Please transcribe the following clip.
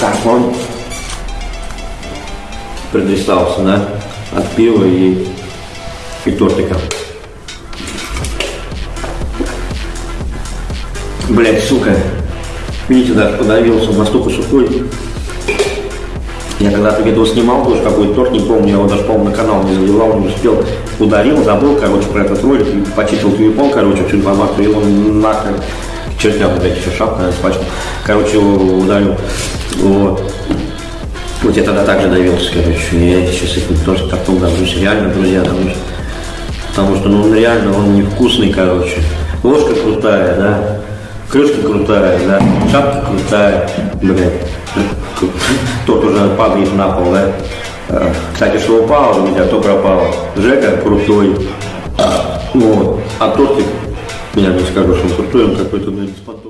Как он предвисался, да, от пива и, и тортика. Блять, сука. Видите, да, подавился настолько сухой. Я когда-то видео снимал, тоже какой-то торт, не помню, я его даже, по-моему, на канал не заливал, не успел. Ударил, забыл, короче, про этот ролик, почистил телефон, короче, всю информацию, и он нахрен к чертям опять еще шапка, наверное, спачкал. Короче, ударил. Вот. Вот я тогда также давился, короче, я сейчас этим тоже тортом давлюсь, реально, друзья, давлюсь. Потому что, ну, он реально, он невкусный, короче. Ложка крутая, да, крышка крутая, да, шапка крутая, блядь. Тот уже падает на пол, да. А, Кстати, что упало у меня, то пропало. Жека крутой. Вот. А тортик, что он крутой, он какой-то, ну, беспонтовый.